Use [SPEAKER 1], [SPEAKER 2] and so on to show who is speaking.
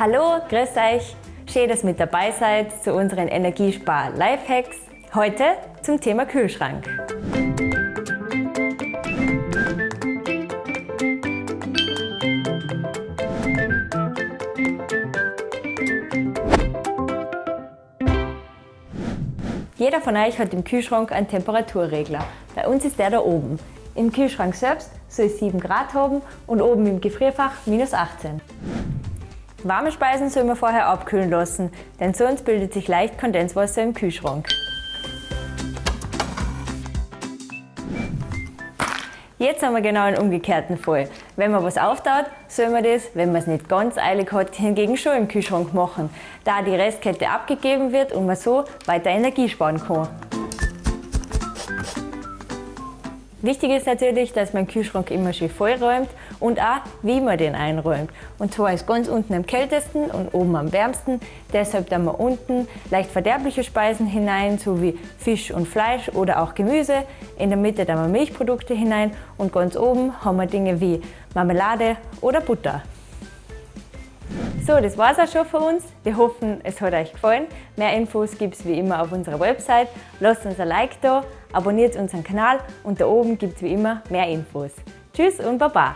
[SPEAKER 1] Hallo, grüß euch. Schön, dass ihr mit dabei seid zu unseren Energiespar-Lifehacks. Heute zum Thema Kühlschrank. Jeder von euch hat im Kühlschrank einen Temperaturregler. Bei uns ist der da oben. Im Kühlschrank selbst soll es 7 Grad haben und oben im Gefrierfach minus 18. Warme Speisen soll man vorher abkühlen lassen, denn sonst bildet sich leicht Kondenswasser im Kühlschrank. Jetzt haben wir genau einen umgekehrten Fall. Wenn man was auftaut, soll man das, wenn man es nicht ganz eilig hat, hingegen schon im Kühlschrank machen, da die Restkette abgegeben wird und man so weiter Energie sparen kann. Wichtig ist natürlich, dass man den Kühlschrank immer schön vollräumt und auch, wie man den einräumt. Und zwar ist ganz unten am kältesten und oben am wärmsten. Deshalb tun wir unten leicht verderbliche Speisen hinein, so wie Fisch und Fleisch oder auch Gemüse. In der Mitte tun wir Milchprodukte hinein und ganz oben haben wir Dinge wie Marmelade oder Butter. So, das war's auch schon für uns. Wir hoffen, es hat euch gefallen. Mehr Infos gibt es wie immer auf unserer Website. Lasst uns ein Like da, abonniert unseren Kanal und da oben gibt es wie immer mehr Infos. Tschüss und Baba!